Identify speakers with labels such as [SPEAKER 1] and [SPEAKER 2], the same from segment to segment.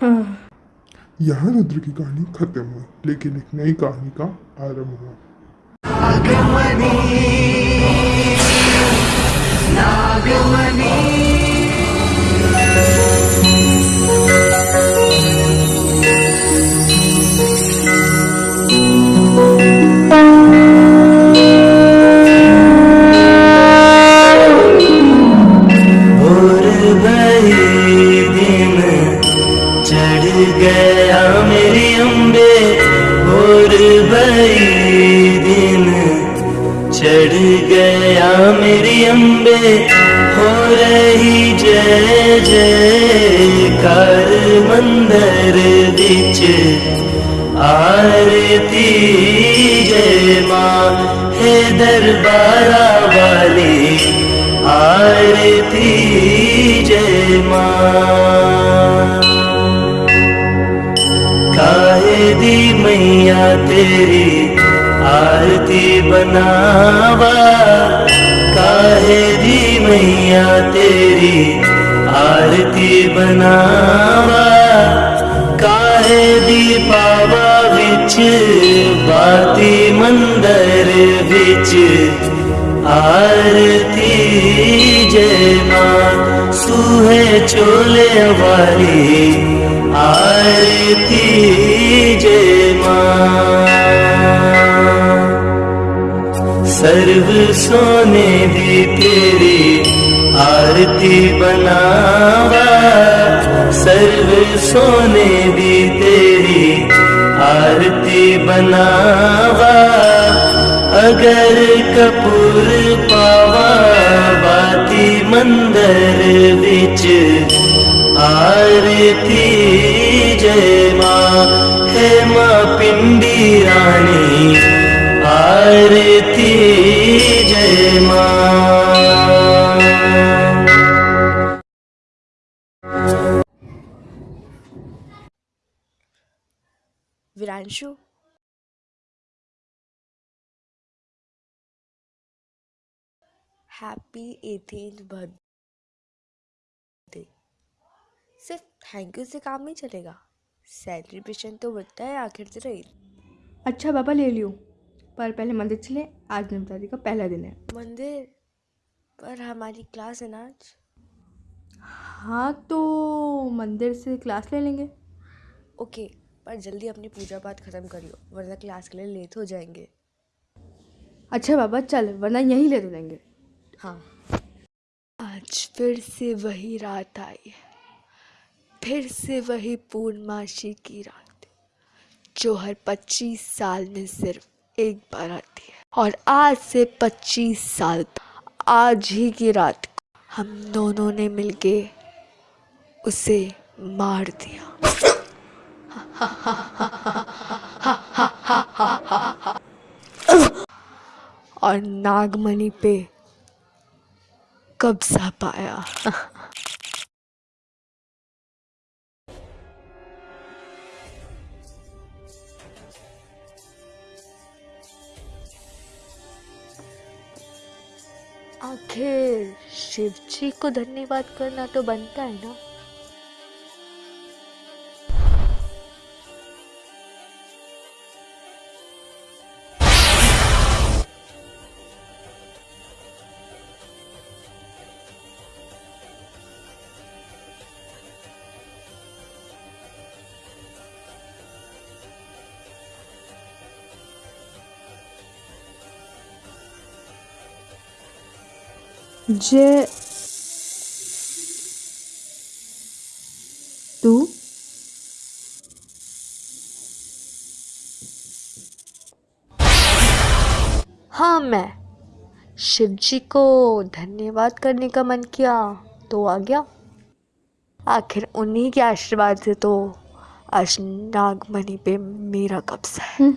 [SPEAKER 1] यहाँ रुद्र की कहानी खत्म हुई लेकिन एक नई कहानी का आरंभ हुआ।
[SPEAKER 2] मिच आरती जय मे दरबारा वी आरती जय मा। कादि मैया ते आरती बनावा काहे दी मैया तेरी आरती बनावा काहे दी पावा विच बाती मंदिर विच। आरती जय माँ सूहे चोले वाली आरती जय माँ। सर्व सोने दी तेरी आरती बनावा। सर्व सोने दी तेरी आरती बनावा। अगर कपूर पावा बिच आरती। जय माँ है माँ पिंडी रानी आरती। जय माँ
[SPEAKER 3] हैप्पी बर्थडे सिर्फ़ थैंक यू से काम नहीं चलेगा। सेलिब्रेशन तो बनता है आखिर से रही
[SPEAKER 4] अच्छा बाबा ले लियो। पर पहले मंदिर चले आज नवरात्रि का पहला दिन है।
[SPEAKER 3] मंदिर? पर हमारी क्लास है ना आज।
[SPEAKER 4] हाँ तो मंदिर से क्लास ले लेंगे।
[SPEAKER 3] ओके पर जल्दी अपनी पूजा पाठ खत्म करियो वरना क्लास के लिए लेट हो जाएँगे।
[SPEAKER 4] अच्छा बाबा चल वरना यहीं ले तो लेंगे।
[SPEAKER 3] हाँ। आज फिर से वही रात आई है। फिर से वही पूर्णमासी की रात जो हर पच्चीस साल में सिर्फ़ एक बार आती है। और आज से पच्चीस साल आज ही की रात को हम दोनों ने मिलके उसे मार दिया। और नागमणि पे कब्जा पाया आखिर शिव जी को धन्यवाद करना तो बनता है ना?
[SPEAKER 4] जय तू
[SPEAKER 3] हाँ मैं शिव जी को धन्यवाद करने का मन किया तो आ गया। आखिर उन्हीं के आशीर्वाद से तो आज नागमणि पे मेरा कब्जा है।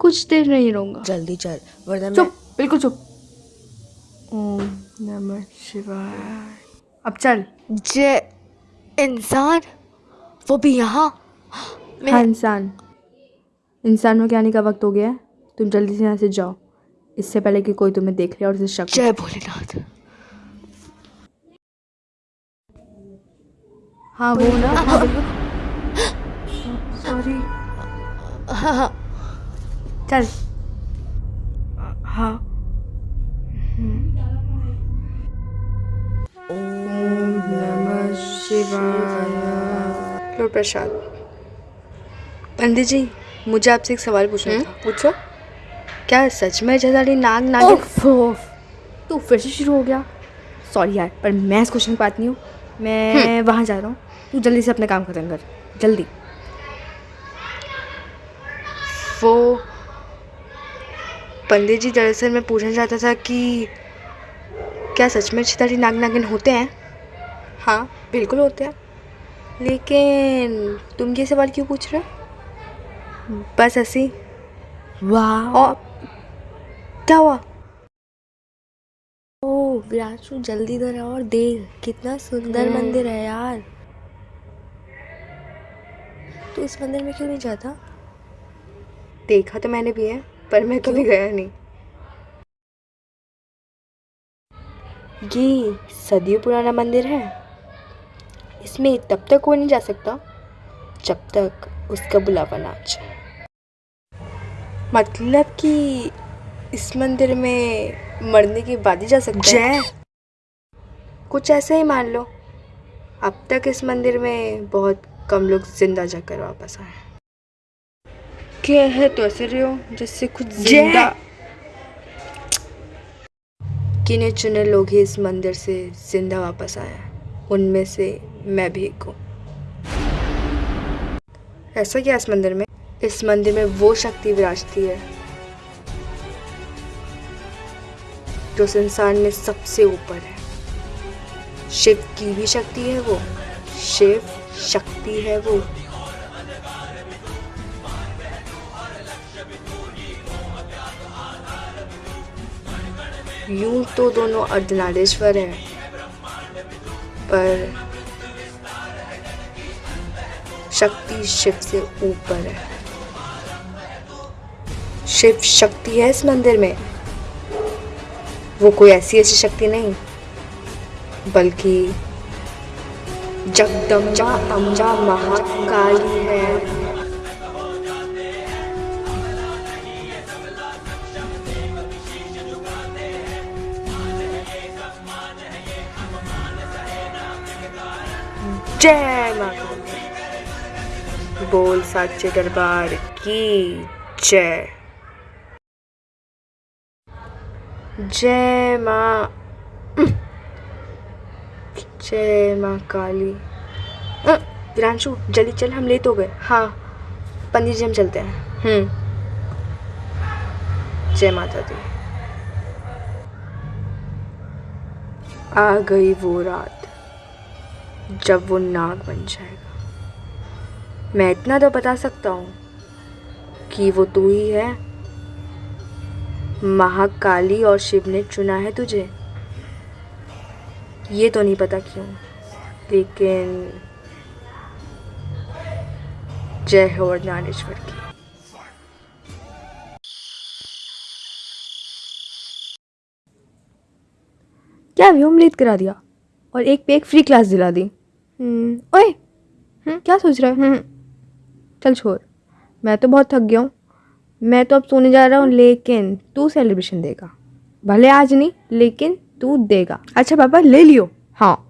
[SPEAKER 4] कुछ देर नहीं रहूँगा।
[SPEAKER 3] जल्दी चल वरना मैं
[SPEAKER 4] चुप बिल्कुल चुप। ओम नमः शिवाय। अब चल।
[SPEAKER 3] जय इंसान वो भी यहाँ।
[SPEAKER 4] हाँ इंसान। इंसान में के आने का वक्त हो गया है? तुम जल्दी से यहाँ से जाओ। इससे पहले कि कोई तुम्हें देख ले और उसे शक हो।
[SPEAKER 3] जय भोलेनाथ।
[SPEAKER 4] हाँ वो ना सॉरी
[SPEAKER 3] हाँ हाँ।
[SPEAKER 4] चल। हाँ। ओम नमः शिवाय लो प्रसाद पंडित जी मुझे आपसे एक सवाल पूछना था। पूछो। क्या सच में जजारी नाग
[SPEAKER 3] ओफ
[SPEAKER 4] तू फिर से शुरू हो गया। सॉरी यार पर मैं इस क्वेश्चन बात नहीं हूँ। मैं वहाँ जा रहा हूँ। तू जल्दी से अपना काम खत्म कर। जल्दी। वो पंडित जी दरअसल मैं पूछना चाहता था कि क्या सच में छितारी नाग नागिन होते हैं? हाँ बिल्कुल होते हैं। लेकिन तुम ये सवाल क्यों पूछ रहे हो? बस ऐसी
[SPEAKER 3] वाह।
[SPEAKER 4] और क्या हुआ?
[SPEAKER 3] ओ विराजू जल्दी इधर आओ और देख कितना सुंदर मंदिर है यार। तू इस मंदिर में क्यों नहीं जाता?
[SPEAKER 4] देखा तो मैंने भी है पर मैं कभी गया नहीं। ये सदियों पुराना मंदिर है। इसमें तब तक कोई नहीं जा सकता जब तक उसका बुलावा ना आ जाए। मतलब कि इस मंदिर में मरने के बाद ही जा सकते हैं? कुछ ऐसे ही मान लो। अब तक इस मंदिर में बहुत कम लोग ज़िंदा जाकर वापस आए। क्या है तो ऐसे रहे हो जैसे खुद ज़िंदा गिने चुने लोग ही इस मंदिर से ज़िंदा वापस आए उनमें से मैं भी एक हूँ। ऐसा क्या इस मंदिर में? इस मंदिर में वो शक्ति विराजती है जो संसार में सबसे ऊपर है। शिव की भी शक्ति है वो। शिव शक्ति है वो। यूँ तो दोनों अर्धनारेश्वर हैं, पर शक्ति शिव से ऊपर है। शिव शक्ति है इस मंदिर में। वो कोई ऐसी ऐसी शक्ति नहीं, बल्कि जगदम्बा अम्बा महाकाली है। बोल साचे दरबार की जय। जय माँ जय माँ काली। विरांशु जल्दी चल, हम लेट हो गए। हाँ पंडित जी, हम चलते हैं। हम्म। जय माता दी। आ गई वो रात, जब वो नाग बन जाएगा। मैं इतना तो बता सकता हूँ कि वो तू ही है। महाकाली और शिव ने चुना है तुझे। ये तो नहीं पता क्यों लेकिन जय हो ज्ञानेश्वर की। क्या व्योम लेट करा दिया? और एक पे एक फ्री क्लास दिला दी। हम्म, ओए हम्म, क्या सोच रहा है? हम्म, चल छोड़। मैं तो बहुत थक गया हूँ। मैं तो अब सोने जा रहा हूँ लेकिन तू सेलिब्रेशन देगा। भले आज नहीं लेकिन तू देगा। अच्छा पापा ले लियो। हाँ।